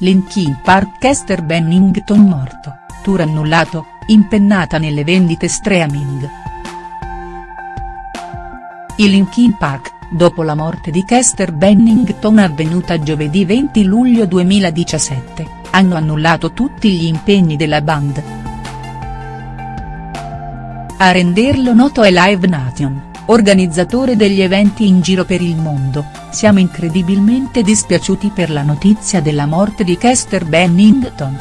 Linkin Park Chester Bennington morto, tour annullato, impennata nelle vendite streaming. I Linkin Park, dopo la morte di Chester Bennington avvenuta giovedì 20 luglio 2017, hanno annullato tutti gli impegni della band. A renderlo noto è Live Nation, organizzatore degli eventi in giro per il mondo, siamo incredibilmente dispiaciuti per la notizia della morte di Chester Bennington.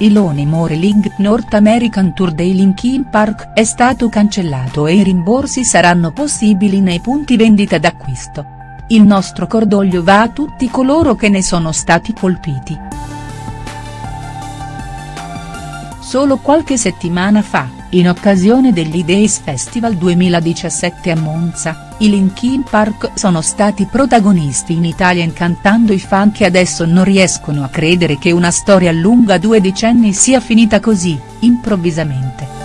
Il Lonely More League North American Tour dei Linkin Park è stato cancellato e i rimborsi saranno possibili nei punti vendita d'acquisto. Il nostro cordoglio va a tutti coloro che ne sono stati colpiti. Solo qualche settimana fa, in occasione degli Days Festival 2017 a Monza, i Linkin Park sono stati protagonisti in Italia incantando i fan che adesso non riescono a credere che una storia lunga due decenni sia finita così, improvvisamente.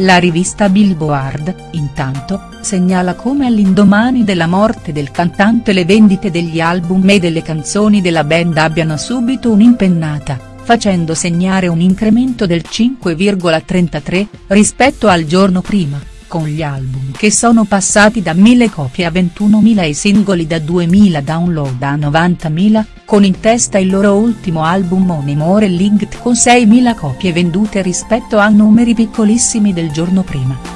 La rivista Billboard, intanto, segnala come all'indomani della morte del cantante le vendite degli album e delle canzoni della band abbiano subito un'impennata facendo segnare un incremento del 5,33, rispetto al giorno prima, con gli album che sono passati da 1000 copie a 21.000 e i singoli da 2000 download a 90.000, con in testa il loro ultimo album Onimore Linked con 6.000 copie vendute rispetto a numeri piccolissimi del giorno prima.